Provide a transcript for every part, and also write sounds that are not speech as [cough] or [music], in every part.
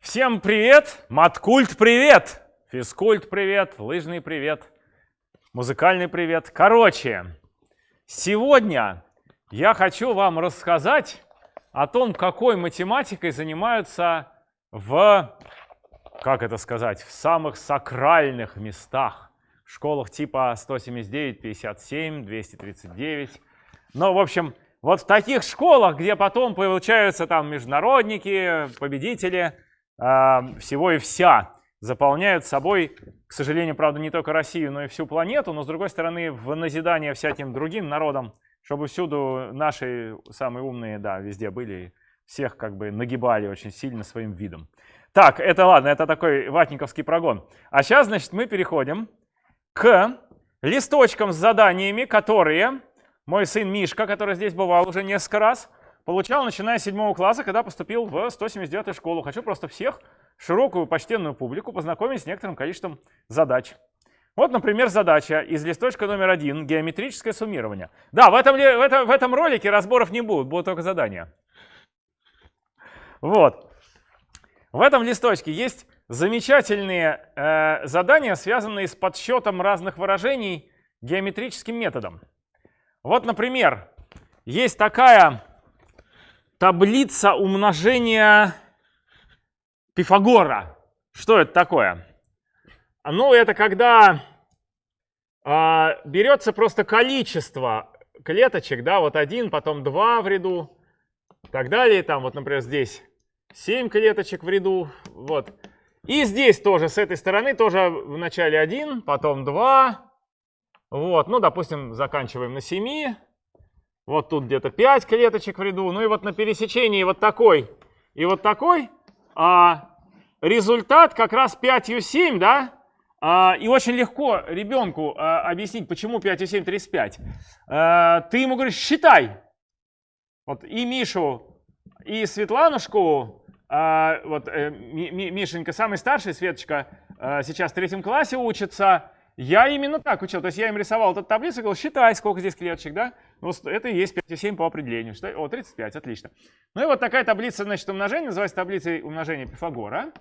Всем привет! Маткульт привет! Физкульт привет! Лыжный привет! Музыкальный привет! Короче, сегодня я хочу вам рассказать о том, какой математикой занимаются в, как это сказать, в самых сакральных местах. В школах типа 179, 57, 239. Ну, в общем, вот в таких школах, где потом получаются там международники, победители всего и вся, заполняют собой, к сожалению, правда, не только Россию, но и всю планету, но, с другой стороны, в назидание всяким другим народам, чтобы всюду наши самые умные, да, везде были, всех как бы нагибали очень сильно своим видом. Так, это ладно, это такой ватниковский прогон. А сейчас, значит, мы переходим к листочкам с заданиями, которые мой сын Мишка, который здесь бывал уже несколько раз, получал, начиная с 7 класса, когда поступил в 179 школу. Хочу просто всех, широкую почтенную публику, познакомить с некоторым количеством задач. Вот, например, задача из листочка номер один – геометрическое суммирование. Да, в этом, в, этом, в этом ролике разборов не будет, будут только задания. Вот. В этом листочке есть замечательные э, задания, связанные с подсчетом разных выражений геометрическим методом. Вот, например, есть такая таблица умножения Пифагора. Что это такое? Ну, это когда э, берется просто количество клеточек, да, вот один, потом два в ряду, так далее. Там вот, например, здесь 7 клеточек в ряду, вот. И здесь тоже, с этой стороны, тоже вначале один, потом два, вот, ну, допустим, заканчиваем на 7. Вот тут где-то 5 клеточек в ряду. Ну и вот на пересечении вот такой и вот такой а, результат как раз 5 7, да? А, и очень легко ребенку а, объяснить, почему 5 7 35. А, ты ему говоришь, считай. Вот и Мишу, и Светланушку, а, вот э, Мишенька самый старший, Светочка, а, сейчас в третьем классе учится, я именно так учил. То есть я им рисовал эту таблицу и говорил, считай, сколько здесь клеточек, да? Ну, это и есть 5,7 по определению. Считай, о, 35, отлично. Ну и вот такая таблица, значит, умножения, называется таблицей умножения Пифагора.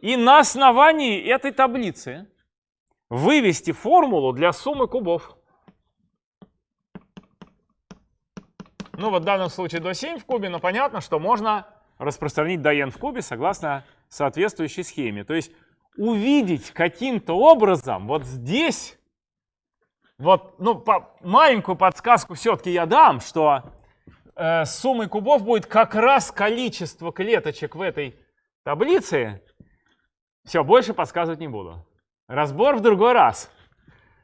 И на основании этой таблицы вывести формулу для суммы кубов. Ну вот в данном случае до 7 в кубе, но понятно, что можно распространить до n в кубе согласно соответствующей схеме. То есть увидеть каким-то образом вот здесь, вот, ну, по, маленькую подсказку все-таки я дам, что э, суммой кубов будет как раз количество клеточек в этой таблице. Все, больше подсказывать не буду. Разбор в другой раз.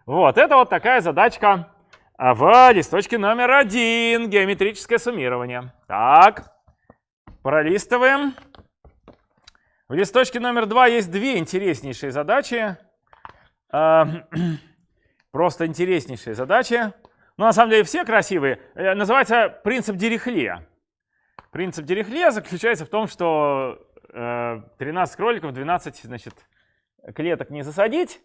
Вот, это вот такая задачка а, в листочке номер один, геометрическое суммирование. Так, пролистываем. В листочке номер два есть две интереснейшие задачи. [clears throat] Просто интереснейшие задачи. Но ну, на самом деле все красивые. Э, называется принцип Дирихле. Принцип Дирихле заключается в том, что 13 э, кроликов, 12 значит, клеток не засадить.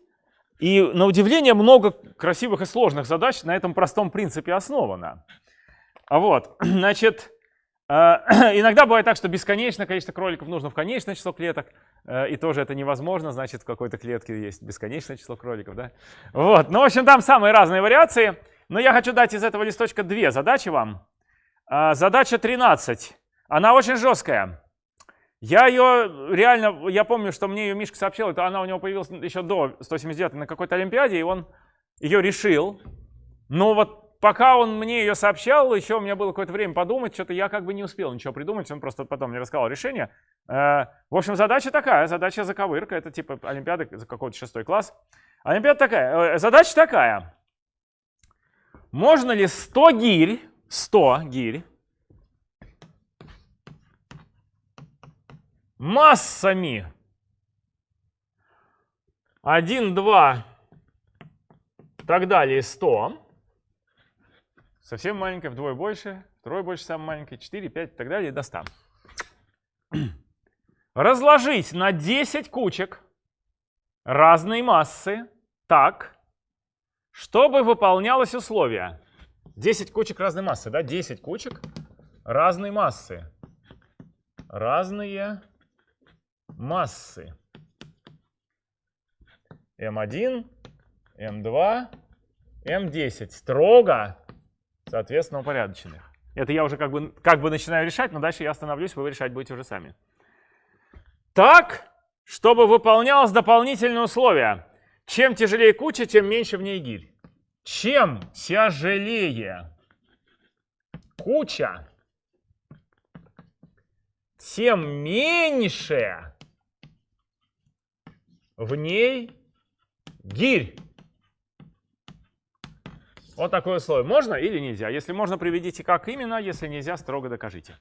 И на удивление много красивых и сложных задач на этом простом принципе основано. А вот, [clears throat] значит, а, [clears throat] иногда бывает так, что бесконечное количество кроликов нужно в конечное число клеток, э, и тоже это невозможно, значит, в какой-то клетке есть бесконечное число кроликов, да? Вот, ну, в общем, там самые разные вариации, но я хочу дать из этого листочка две задачи вам. А, задача 13, она очень жесткая. Я ее реально, я помню, что мне ее Мишка сообщил, это она у него появилась еще до 179 на какой-то Олимпиаде, и он ее решил. Но вот пока он мне ее сообщал, еще у меня было какое-то время подумать, что-то я как бы не успел ничего придумать, он просто потом мне рассказал решение. Э, в общем, задача такая, задача заковырка, это типа Олимпиада за какой-то шестой класс. Олимпиада такая, э, задача такая. Можно ли 100 гирь, 100 гирь, массами 1, 2, так далее, 100, совсем маленькая, вдвое больше, втрое больше самой маленькой, 4, 5 и так далее, до 100. [clears throat] Разложить на 10 кучек разной массы так, чтобы выполнялось условие. 10 кучек разной массы, да? 10 кучек разной массы. Разные массы М1, М2, М10 строго, соответственно, упорядоченных. Это я уже как бы, как бы начинаю решать, но дальше я остановлюсь, вы решать будете уже сами. Так, чтобы выполнялось дополнительное условие. Чем тяжелее куча, тем меньше в ней гирь. Чем тяжелее куча, тем меньше в ней гирь. Вот такое условие. Можно или нельзя? Если можно, приведите как именно, если нельзя, строго докажите.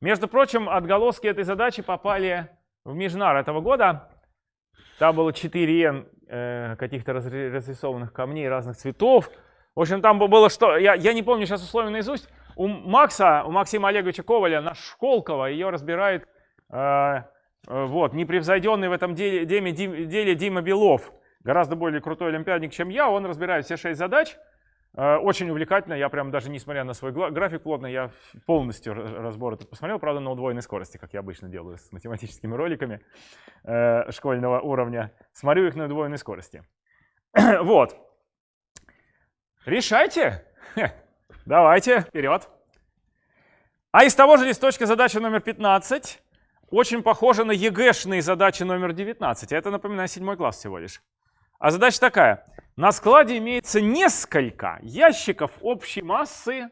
Между прочим, отголоски этой задачи попали в Межнар этого года. Там было 4 э, каких-то разрисованных камней разных цветов. В общем, там было что... Я, я не помню сейчас условия наизусть. У Макса, у Максима Олеговича Коваля, наш Школкова, ее разбирает э, э, вот, непревзойденный в этом деле, деле, деле Дима Белов. Гораздо более крутой олимпиадник, чем я. Он разбирает все шесть задач. Э, очень увлекательно. Я прям даже несмотря на свой график плотно, я полностью разбор этот посмотрел. Правда, на удвоенной скорости, как я обычно делаю с математическими роликами э, школьного уровня. Смотрю их на удвоенной скорости. [clears throat] вот. Решайте. Давайте, вперед. А из того же листочка задача номер 15 очень похожа на ЕГЭшные задачи номер 19. Это, напоминаю, седьмой класс всего лишь. А задача такая. На складе имеется несколько ящиков общей массы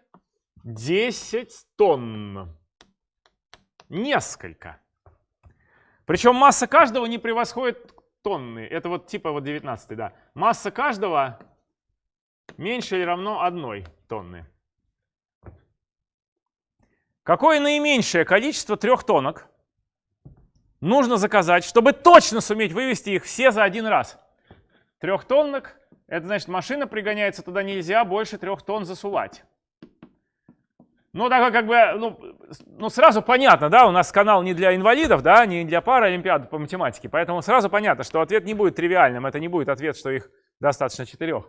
10 тонн. Несколько. Причем масса каждого не превосходит тонны. Это вот типа вот 19, да. Масса каждого меньше или равно одной тонны. Какое наименьшее количество трехтонок нужно заказать, чтобы точно суметь вывести их все за один раз? Трехтонок, это значит машина пригоняется, туда нельзя больше трех тонн засувать. Ну, так как бы, ну, ну, сразу понятно, да, у нас канал не для инвалидов, да, не для пары олимпиады по математике, поэтому сразу понятно, что ответ не будет тривиальным, это не будет ответ, что их достаточно четырех.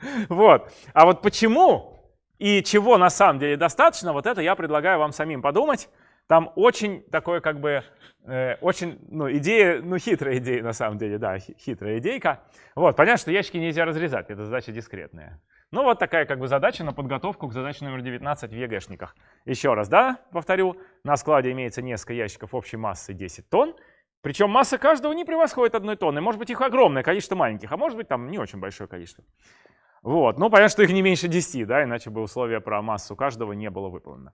[laughs] Вот. А вот почему и чего на самом деле достаточно, вот это я предлагаю вам самим подумать. Там очень такое как бы, э, очень, ну, идея, ну, хитрая идея на самом деле, да, хитрая идейка. Вот, понятно, что ящики нельзя разрезать, это задача дискретная. Ну, вот такая как бы задача на подготовку к задаче номер 19 в ЕГЭшниках. Еще раз, да, повторю, на складе имеется несколько ящиков общей массы 10 тонн, причем масса каждого не превосходит одной тонны. Может быть, их огромное количество маленьких, а может быть, там не очень большое количество. Вот. Ну, понятно, что их не меньше 10, да, иначе бы условие про массу каждого не было выполнено.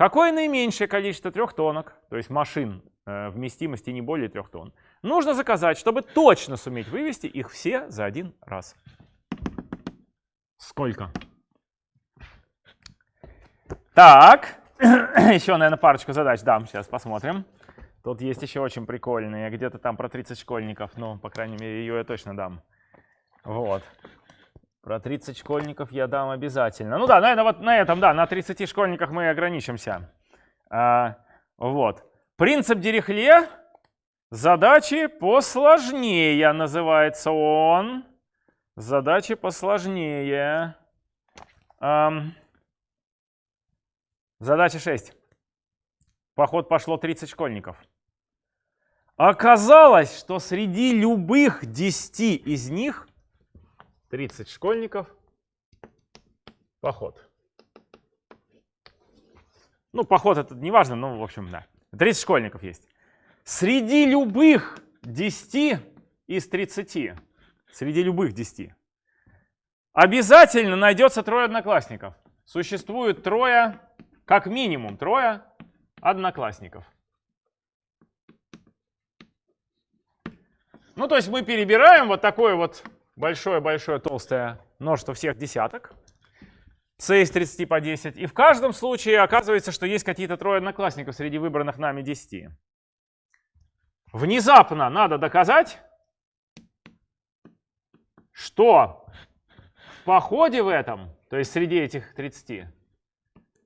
Какое наименьшее количество трехтонок, то есть машин э, вместимости не более трех тонн, нужно заказать, чтобы точно суметь вывести их все за один раз? Сколько? Так, [clears throat] еще, наверное, парочку задач дам, сейчас посмотрим. Тут есть еще очень прикольные, где-то там про 30 школьников, ну, по крайней мере, ее я точно дам. Вот. Про 30 школьников я дам обязательно. Ну да, наверное, вот на этом, да, на 30 школьниках мы ограничимся. А, вот. Принцип Дирихле. Задачи посложнее называется он. Задачи посложнее. Эм. Задача 6. Поход пошло 30 школьников. Оказалось, что среди любых 10 из них 30 школьников, поход. Ну, поход это не важно, но в общем, да. 30 школьников есть. Среди любых 10 из 30, среди любых 10, обязательно найдется трое одноклассников. Существует трое, как минимум трое одноклассников. Ну, то есть мы перебираем вот такой вот большое-большое толстое множество всех десяток, c из 30 по 10, и в каждом случае оказывается, что есть какие-то трое одноклассников среди выбранных нами 10. Внезапно надо доказать, что в походе в этом, то есть среди этих 30,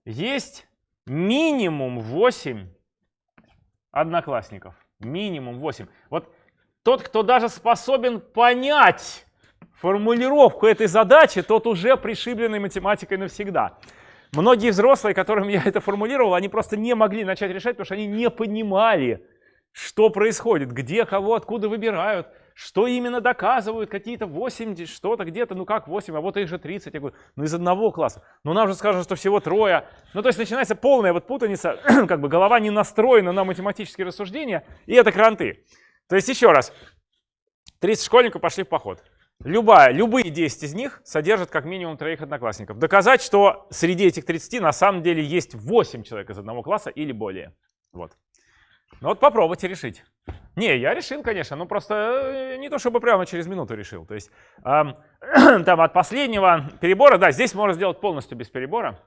есть минимум 8 одноклассников. Минимум 8. Вот тот, кто даже способен понять формулировку этой задачи, тот уже пришибленный математикой навсегда. Многие взрослые, которым я это формулировал, они просто не могли начать решать, потому что они не понимали, что происходит, где кого, откуда выбирают, что именно доказывают, какие-то 8, что-то где-то, ну как 8, а вот их же 30. Я говорю, ну из одного класса. Ну нам же скажут, что всего трое. Ну то есть начинается полная вот путаница, [clears throat] как бы голова не настроена на математические рассуждения, и это кранты. То есть еще раз, 30 школьников пошли в поход. Любая, любые 10 из них содержат как минимум троих одноклассников. Доказать, что среди этих 30 на самом деле есть 8 человек из одного класса или более. Вот. Ну вот попробуйте решить. Не, я решил, конечно, ну просто э, не то чтобы прямо через минуту решил. То есть эм, [clears throat] там от последнего перебора, да, здесь можно сделать полностью без перебора.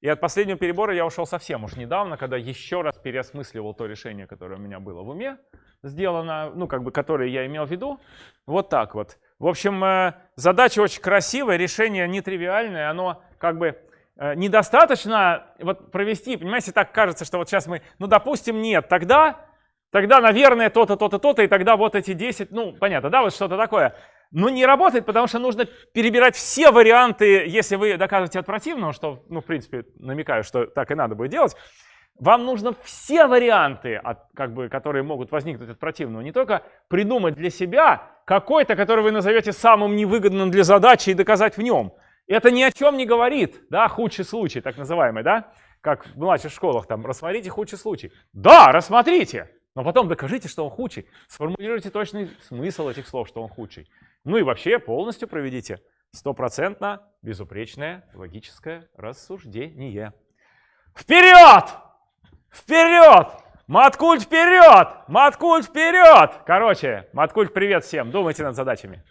И от последнего перебора я ушел совсем уж недавно, когда еще раз переосмысливал то решение, которое у меня было в уме сделано, ну как бы, которое я имел в виду. Вот так вот. В общем, э, задача очень красивая, решение нетривиальное, оно как бы э, недостаточно вот провести, понимаете, так кажется, что вот сейчас мы, ну допустим, нет, тогда тогда, наверное, то-то, то-то, то-то, и тогда вот эти 10, ну, понятно, да, вот что-то такое. Но не работает, потому что нужно перебирать все варианты, если вы доказываете от противного, что, ну, в принципе, намекаю, что так и надо будет делать. Вам нужно все варианты, от, как бы, которые могут возникнуть от противного, не только придумать для себя какой-то, который вы назовете самым невыгодным для задачи и доказать в нем. Это ни о чем не говорит, да, худший случай, так называемый, да, как в младших школах, там, рассмотрите худший случай. Да, рассмотрите, но потом докажите, что он худший. Сформулируйте точный смысл этих слов, что он худший. Ну и вообще полностью проведите стопроцентно безупречное логическое рассуждение. Вперед! Вперед! Маткульт вперед! Маткульт вперед! Короче, Маткульт привет всем. Думайте над задачами.